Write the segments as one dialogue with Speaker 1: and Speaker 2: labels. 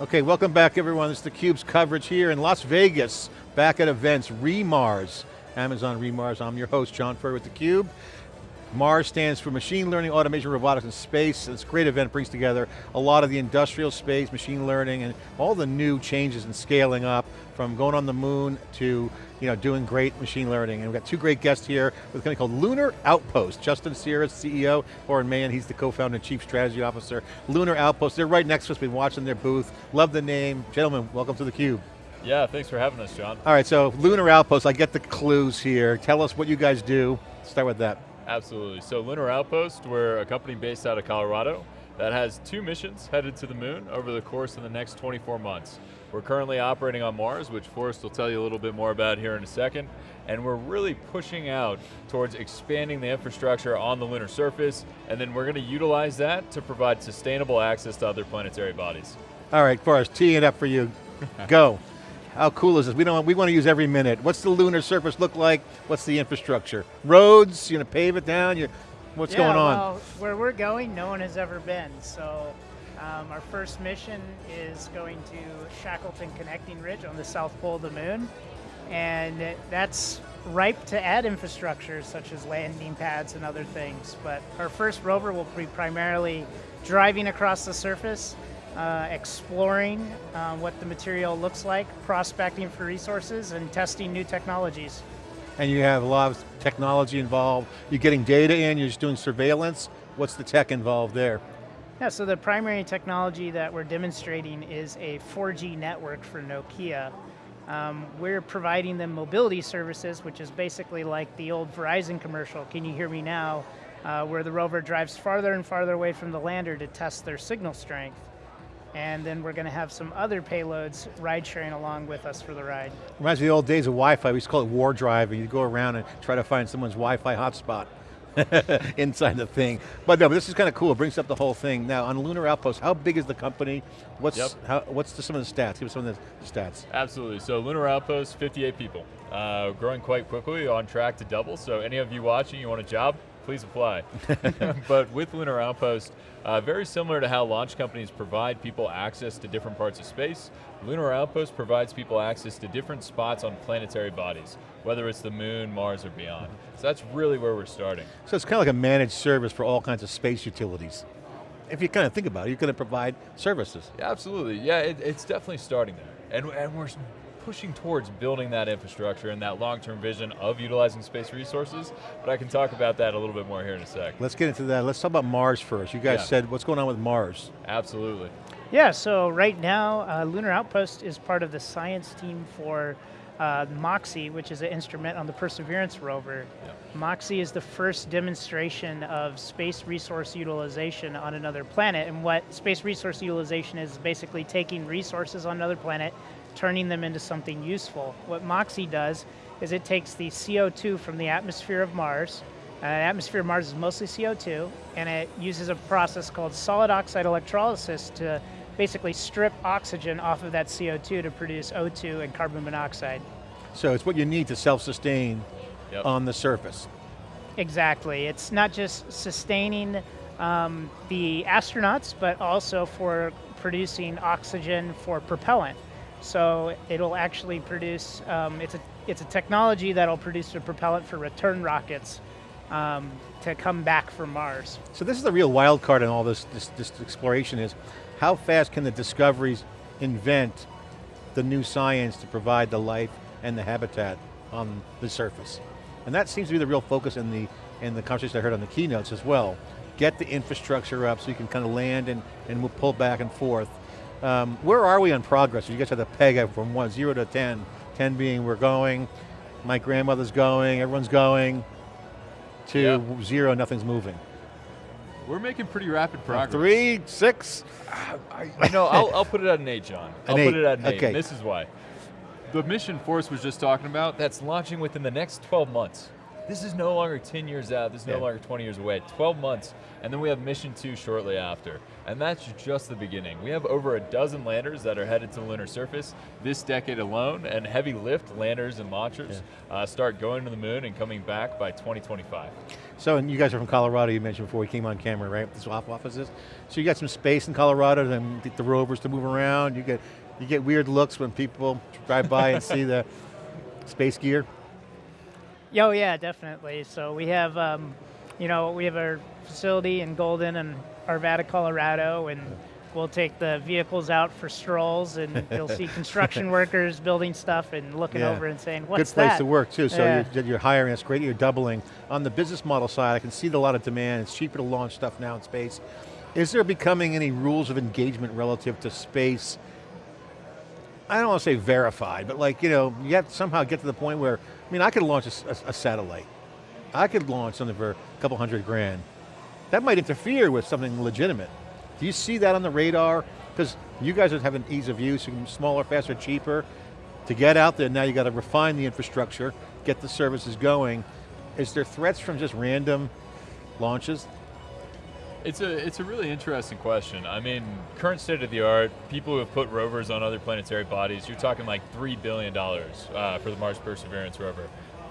Speaker 1: Okay, welcome back everyone. Is theCUBE's coverage here in Las Vegas, back at events, REMARS, Amazon REMARS. I'm your host, John Furrier with theCUBE. MARS stands for Machine Learning, Automation, Robotics, and Space. It's a great event, brings together a lot of the industrial space, machine learning, and all the new changes in scaling up, from going on the moon to you know, doing great machine learning. And we've got two great guests here with a company called Lunar Outpost. Justin Cyrus, CEO, Forrest Meyen, he's the co-founder and chief strategy officer. Lunar Outpost, they're right next to us, we've been watching their booth. Love the name. Gentlemen, welcome to theCUBE.
Speaker 2: Yeah, thanks for having us, John.
Speaker 1: All right, so Lunar Outpost, I get the clues here. Tell us what you guys do. Start with that.
Speaker 2: Absolutely. So Lunar Outpost, we're a company based out of Colorado that has two missions headed to the moon over the course of the next 24 months. We're currently operating on Mars, which Forrest will tell you a little bit more about here in a second, and we're really pushing out towards expanding the infrastructure on the lunar surface, and then we're going to utilize that to provide sustainable access to other planetary bodies.
Speaker 1: All right, Forrest, teeing it up for you. Go. How cool is this? We don't. We want to use every minute. What's the lunar surface look like? What's the infrastructure? Roads? you're gonna pave it down? You, what's
Speaker 3: yeah,
Speaker 1: going on?
Speaker 3: Well, where we're going, no one has ever been. So, um, our first mission is going to Shackleton Connecting Ridge on the south pole of the moon, and that's ripe to add infrastructure such as landing pads and other things. But our first rover will be primarily driving across the surface uh, exploring uh, what the material looks like, prospecting for resources, and testing new technologies.
Speaker 1: And you have a lot of technology involved. You're getting data in, you're just doing surveillance. What's the tech involved there?
Speaker 3: Yeah, so the primary technology that we're demonstrating is a 4G network for Nokia. Um, we're providing them mobility services, which is basically like the old Verizon commercial, can you hear me now, uh, where the rover drives farther and farther away from the lander to test their signal strength and then we're going to have some other payloads ride sharing along with us for the ride.
Speaker 1: Reminds me of the old days of Wi-Fi, we used to call it war drive, and you'd go around and try to find someone's Wi-Fi hotspot inside the thing. But no, but this is kind of cool, it brings up the whole thing. Now, on Lunar Outpost, how big is the company? What's,
Speaker 2: yep.
Speaker 1: how, what's the, some of the stats? Give us some of the stats.
Speaker 2: Absolutely, so Lunar Outpost, 58 people. Uh, growing quite quickly, on track to double, so any of you watching, you want a job, please apply. but with Lunar Outpost, uh, very similar to how launch companies provide people access to different parts of space, Lunar Outpost provides people access to different spots on planetary bodies, whether it's the moon, Mars, or beyond. So that's really where we're starting.
Speaker 1: So it's kind of like a managed service for all kinds of space utilities. If you kind of think about it, you're going to provide services.
Speaker 2: Yeah, absolutely. Yeah, it, it's definitely starting there. And, and we're pushing towards building that infrastructure and that long-term vision of utilizing space resources, but I can talk about that a little bit more here in a sec.
Speaker 1: Let's get into that. Let's talk about Mars first. You guys yeah. said, what's going on with Mars?
Speaker 2: Absolutely.
Speaker 3: Yeah, so right now, uh, Lunar Outpost is part of the science team for uh, MOXIE, which is an instrument on the Perseverance rover. Yep. MOXIE is the first demonstration of space resource utilization on another planet, and what space resource utilization is basically taking resources on another planet, turning them into something useful. What MOXIE does is it takes the CO2 from the atmosphere of Mars, uh, atmosphere of Mars is mostly CO2, and it uses a process called solid oxide electrolysis to basically strip oxygen off of that CO2 to produce O2 and carbon monoxide.
Speaker 1: So it's what you need to self-sustain yep. on the surface.
Speaker 3: Exactly, it's not just sustaining um, the astronauts, but also for producing oxygen for propellant. So it'll actually produce, um, it's, a, it's a technology that'll produce a propellant for return rockets um, to come back from Mars.
Speaker 1: So this is the real wild card in all this, this, this exploration is, how fast can the discoveries invent the new science to provide the life and the habitat on the surface? And that seems to be the real focus in the, in the conversation I heard on the keynotes as well. Get the infrastructure up so you can kind of land and, and pull back and forth. Um, where are we on progress? You guys have the peg from one, zero to 10. 10 being we're going, my grandmother's going, everyone's going, to yep. zero, nothing's moving.
Speaker 2: We're making pretty rapid progress.
Speaker 1: Three, six?
Speaker 2: I, you know, I'll, I'll, put it at an eight, John. I'll
Speaker 1: eight.
Speaker 2: put it at an eight,
Speaker 1: okay.
Speaker 2: this is why. The mission Forrest was just talking about, that's launching within the next 12 months. This is no longer 10 years out, this is
Speaker 1: Yeah.
Speaker 2: no longer 20 years away, 12 months, and then we have mission two shortly after. And that's just the beginning. We have over a dozen landers that are headed to the lunar surface this decade alone, and heavy lift landers and launchers uh, start going to the moon and coming back by 2025.
Speaker 1: So, and you guys are from Colorado, you mentioned before we came on camera, right? The swap offices. So you got some space in Colorado, then get the rovers to move around. You get, you get weird looks when people drive by and see the space gear.
Speaker 3: Oh yeah, definitely. So we have, um, you know, we have our facility in Golden and Arvada, Colorado, and we'll take the vehicles out for strolls, and you'll see construction workers building stuff and looking
Speaker 1: Yeah.
Speaker 3: over and saying, "What's that?"
Speaker 1: Good place
Speaker 3: that?"
Speaker 1: to work too. So
Speaker 3: Yeah.
Speaker 1: you're, you're hiring, that's great, you're doubling. On the business model side, I can see a lot of demand. It's cheaper to launch stuff now in space. Is there becoming any rules of engagement relative to space? I don't want to say verified, but like, you know, you have to somehow get to the point where, I mean, I could launch a satellite. I could launch something for a couple hundred grand. That might interfere with something legitimate. Do you see that on the radar? Because you guys are having ease of use, smaller, faster, cheaper. To get out there, now you got to refine the infrastructure, get the services going. Is there threats from just random launches?
Speaker 2: It's a it's a really interesting question. I mean, current state of the art, people who have put rovers on other planetary bodies, you're talking like three billion dollars uh, for the Mars Perseverance rover.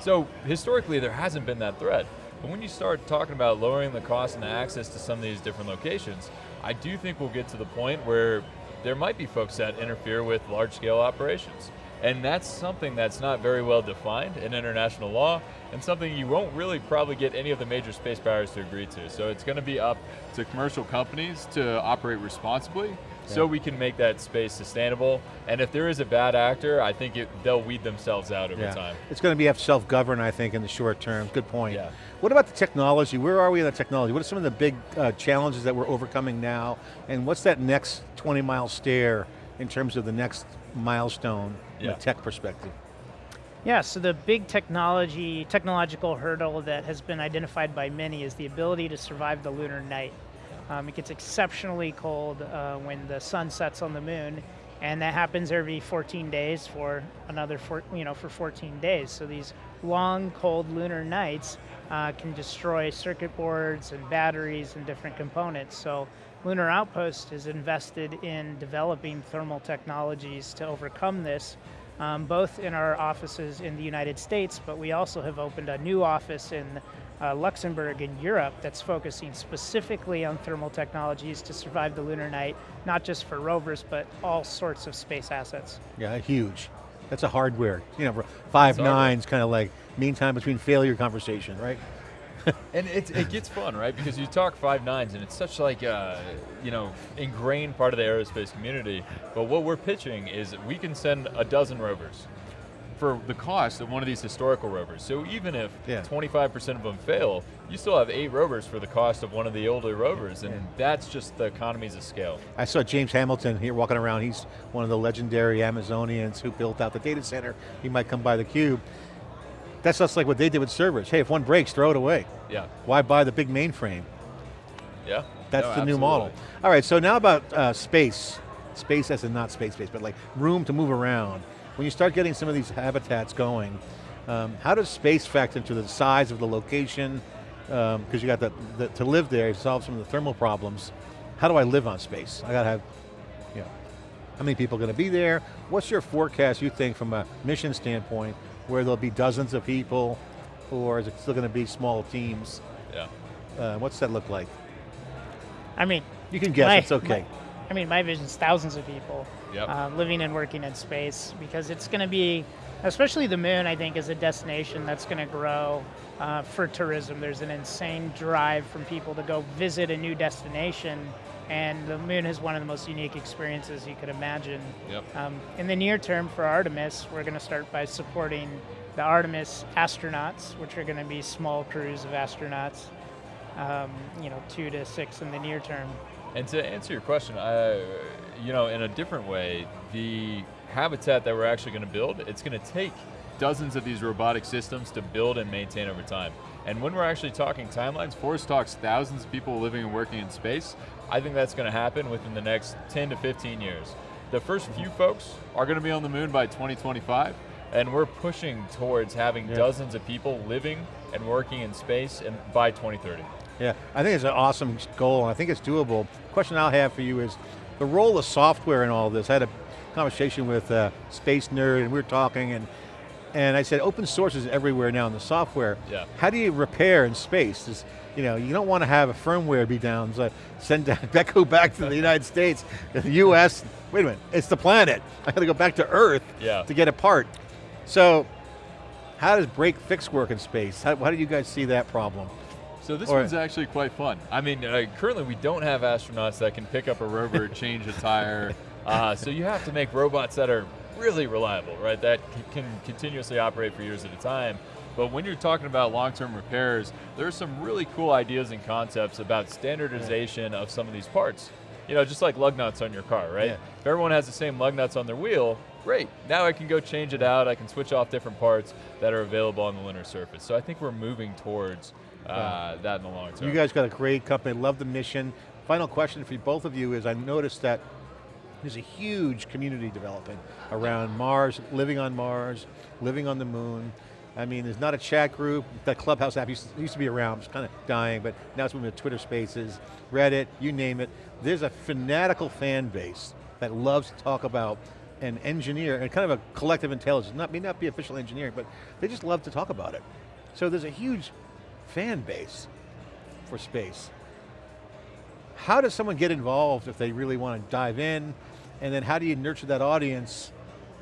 Speaker 2: So historically, there hasn't been that threat. But when you start talking about lowering the cost and the access to some of these different locations, I do think we'll get to the point where there might be folks that interfere with large-scale operations. And that's something that's not very well defined in international law, and something you won't really probably get any of the major space powers to agree to. So it's going to be up to commercial companies to operate responsibly, so we can make that space sustainable. And if there is a bad actor, I think it, they'll weed themselves out over time.
Speaker 1: It's going to be self-govern, I think, in the short term. Good point.
Speaker 2: Yeah.
Speaker 1: What about the technology? Where are we in the technology? What are some of the big uh, challenges that we're overcoming now? And what's that next 20 mile stair in terms of the next milestone from a tech perspective?
Speaker 3: Yeah, so the big technology, technological hurdle that has been identified by many is the ability to survive the lunar night. Um, it gets exceptionally cold uh, when the sun sets on the moon, and that happens every 14 days for another, four, you know, for 14 days. So these long, cold lunar nights uh, can destroy circuit boards and batteries and different components. So Lunar Outpost is invested in developing thermal technologies to overcome this um, both in our offices in the United States, but we also have opened a new office in uh, Luxembourg in Europe that's focusing specifically on thermal technologies to survive the lunar night, not just for rovers, but all sorts of space assets.
Speaker 1: Yeah, huge. That's a hardware. You know, five
Speaker 2: hardware.
Speaker 1: nines kind of like mean time between failure conversation, right?
Speaker 2: And it, it gets fun, right? Because you talk five nines, and it's such like a you know ingrained part of the aerospace community. But what we're pitching is we can send a dozen rovers for the cost of one of these historical rovers. So even if
Speaker 1: Yeah.
Speaker 2: 25% of them fail, you still have eight rovers for the cost of one of the older rovers, and
Speaker 1: Yeah.
Speaker 2: that's just the economies of scale.
Speaker 1: I saw James Hamilton here walking around. He's one of the legendary Amazonians who built out the data center. He might come by the cube. That's just like what they did with servers. Hey, if one breaks, throw it away.
Speaker 2: Yeah,
Speaker 1: Why buy the big mainframe?
Speaker 2: yeah.
Speaker 1: That's
Speaker 2: No,
Speaker 1: the new model. All right, so now about uh, space. Space as in not space space, but like room to move around. When you start getting some of these habitats going, um, how does space factor into the size of the location? Because you got the, the, to live there, you solve some of the thermal problems. How do I live on space? I got to have, you know, how many people are going to be there? What's your forecast, you think, from a mission standpoint, where there'll be dozens of people, or is it still going to be small teams?
Speaker 2: Yeah.
Speaker 1: Uh, what's that look like?
Speaker 3: I mean,
Speaker 1: You can guess,
Speaker 3: my-
Speaker 1: it's okay.
Speaker 3: my- I mean, my vision is thousands of people
Speaker 2: Yep.
Speaker 3: uh, living and working in space because it's going to be, especially the moon, I think, is a destination that's going to grow uh, for tourism. There's an insane drive from people to go visit a new destination, and the moon is one of the most unique experiences you could imagine.
Speaker 2: Yep.
Speaker 3: Um, in the near term for Artemis, we're going to start by supporting the Artemis astronauts, which are going to be small crews of astronauts, um, you know, two to six in the near term.
Speaker 2: And to answer your question, I, you know, in a different way, the habitat that we're actually going to build, it's going to take dozens of these robotic systems to build and maintain over time. And when we're actually talking timelines, Forrest talks thousands of people living and working in space. I think that's going to happen within the next 10 to 15 years. The first few folks are going to be on the moon by 2025, and we're pushing towards having
Speaker 1: Yeah.
Speaker 2: dozens of people living and working in space and by 2030.
Speaker 1: Yeah, I think it's an awesome goal, and I think it's doable. Question I'll have for you is, the role of software in all this. I had a conversation with a Space Nerd, and we were talking, and and I said, open source is everywhere now in the software.
Speaker 2: Yeah.
Speaker 1: How do you repair in space? Does, you know, you don't want to have a firmware be down, so send down, back to the United States, the US, wait a minute, it's the planet. I got to go back to Earth
Speaker 2: Yeah.
Speaker 1: to get a part. So, how does break fix work in space? How, how do you guys see that problem?
Speaker 2: So this
Speaker 1: Or-
Speaker 2: one's actually quite fun. I mean, uh, currently we don't have astronauts that can pick up a rover, change a tire. Uh, so you have to make robots that are really reliable, right? That can continuously operate for years at a time. But when you're talking about long-term repairs, there's some really cool ideas and concepts about standardization of some of these parts. You know, just like lug nuts on your car, right?
Speaker 1: Yeah.
Speaker 2: If everyone has the same lug nuts on their wheel, great. Now I can go change it out. I can switch off different parts that are available on the lunar surface. So I think we're moving towards uh, that in the long term.
Speaker 1: You guys got a great company, love the mission. Final question for both of you is, I noticed that there's a huge community developing around Mars, living on Mars, living on the moon. I mean, there's not a chat group. That Clubhouse app used to, used to be around, it's kind of dying, but now it's moving to Twitter Spaces, Reddit, you name it. There's a fanatical fan base that loves to talk about and engineer, and kind of a collective intelligence, not, may not be official engineering, but they just love to talk about it. So there's a huge fan base for space. How does someone get involved if they really want to dive in? And then how do you nurture that audience?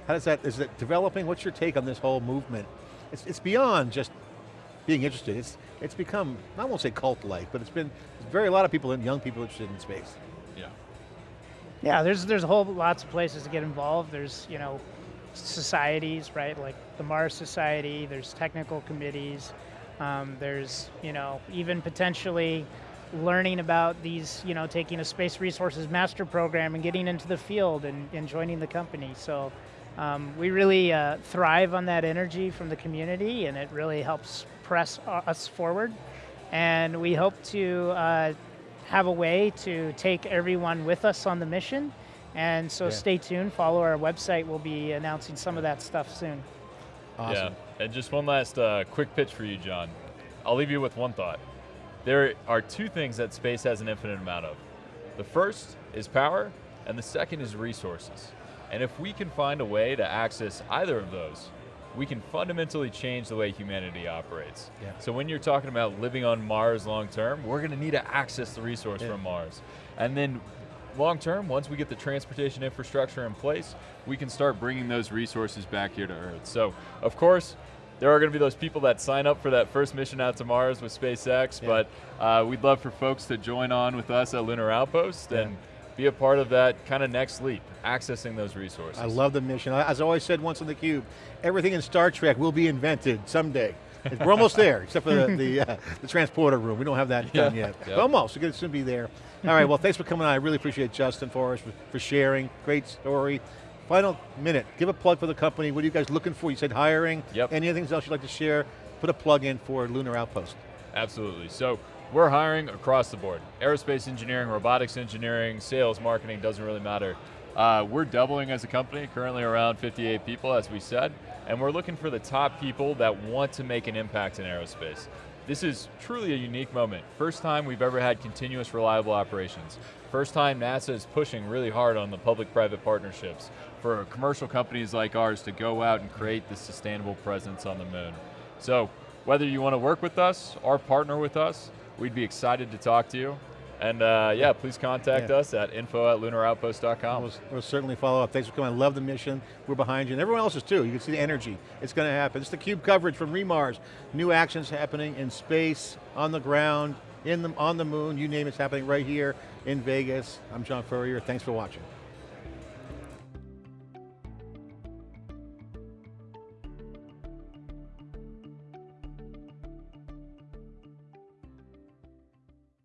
Speaker 1: How does that, is it developing? What's your take on this whole movement? It's, it's beyond just being interested. It's, it's become, I won't say cult-like, but it's been very a lot of people and young people interested in space.
Speaker 2: yeah.
Speaker 3: Yeah, there's there's a whole lots of places to get involved. There's you know societies, right? Like the Mars Society. There's technical committees. Um, there's you know even potentially learning about these you know taking a space resources master program and getting into the field and, and joining the company. So um, we really uh, thrive on that energy from the community, and it really helps press us forward. And we hope to uh, have a way to take everyone with us on the mission. And so
Speaker 1: Yeah.
Speaker 3: stay tuned, follow our website. We'll be announcing some of that stuff soon.
Speaker 1: Awesome.
Speaker 2: Yeah, and just one last uh, quick pitch for you, John. I'll leave you with one thought. There are two things that space has an infinite amount of. The first is power, and the second is resources. And if we can find a way to access either of those, we can fundamentally change the way humanity operates.
Speaker 1: Yeah.
Speaker 2: So when you're talking about living on Mars long term, we're going to need to access the resource
Speaker 1: Yeah.
Speaker 2: from Mars. And then long term, once we get the transportation infrastructure in place, we can start bringing those resources back here to Earth. So, of course, there are going to be those people that sign up for that first mission out to Mars with SpaceX,
Speaker 1: Yeah.
Speaker 2: but uh, we'd love for folks to join on with us at Lunar Outpost
Speaker 1: Yeah.
Speaker 2: and be a part of that kind of next leap, accessing those resources.
Speaker 1: I love the mission. As I always said once on theCUBE, everything in Star Trek will be invented someday. We're almost there, except for the, the, uh, the transporter room. We don't have that done yet.
Speaker 2: yeah.
Speaker 1: But almost, we're going to soon be there. All right, well thanks for coming on. I really appreciate Justin for, for sharing. Great story. Final minute, give a plug for the company. What are you guys looking for? You said hiring.
Speaker 2: Yep.
Speaker 1: Anything else you'd like to share? Put a plug in for Lunar Outpost.
Speaker 2: Absolutely. So we're hiring across the board. Aerospace engineering, robotics engineering, sales, marketing, doesn't really matter. Uh, we're doubling as a company, currently around 58 people, as we said, and we're looking for the top people that want to make an impact in aerospace. This is truly a unique moment. First time we've ever had continuous reliable operations. First time NASA is pushing really hard on the public-private partnerships for commercial companies like ours to go out and create this sustainable presence on the moon. So whether you want to work with us or partner with us, we'd be excited to talk to you. And uh, yeah, please contact
Speaker 1: Yeah.
Speaker 2: us at info at lunaroutpost.com.
Speaker 1: We'll, we'll certainly follow up. Thanks for coming. I love the mission. We're behind you, and everyone else is too. You can see the energy. It's going to happen. It's the CUBE coverage from Remars. New actions happening in space, on the ground, in the, on the moon, you name it's happening right here in Vegas. I'm John Furrier. Thanks for watching.